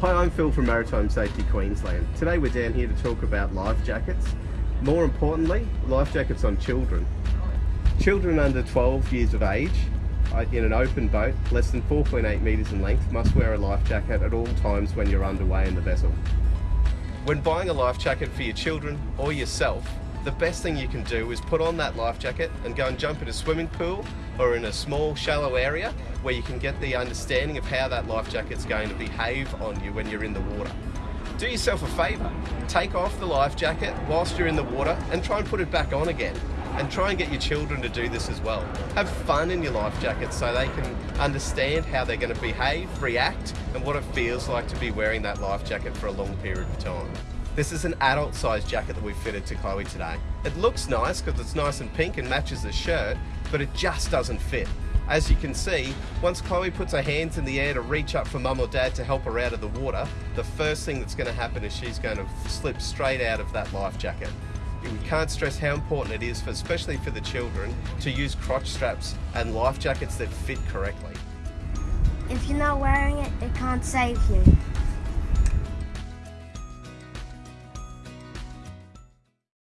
Hi, I'm Phil from Maritime Safety Queensland. Today we're down here to talk about life jackets. More importantly, life jackets on children. Children under 12 years of age uh, in an open boat, less than 4.8 metres in length, must wear a life jacket at all times when you're underway in the vessel. When buying a life jacket for your children or yourself, the best thing you can do is put on that life jacket and go and jump in a swimming pool or in a small shallow area where you can get the understanding of how that life jacket's going to behave on you when you're in the water. Do yourself a favour, take off the life jacket whilst you're in the water and try and put it back on again and try and get your children to do this as well. Have fun in your life jacket so they can understand how they're going to behave, react and what it feels like to be wearing that life jacket for a long period of time. This is an adult size jacket that we fitted to Chloe today. It looks nice because it's nice and pink and matches the shirt, but it just doesn't fit. As you can see, once Chloe puts her hands in the air to reach up for mum or dad to help her out of the water, the first thing that's going to happen is she's going to slip straight out of that life jacket. We can't stress how important it is, for, especially for the children, to use crotch straps and life jackets that fit correctly. If you're not wearing it, it can't save you.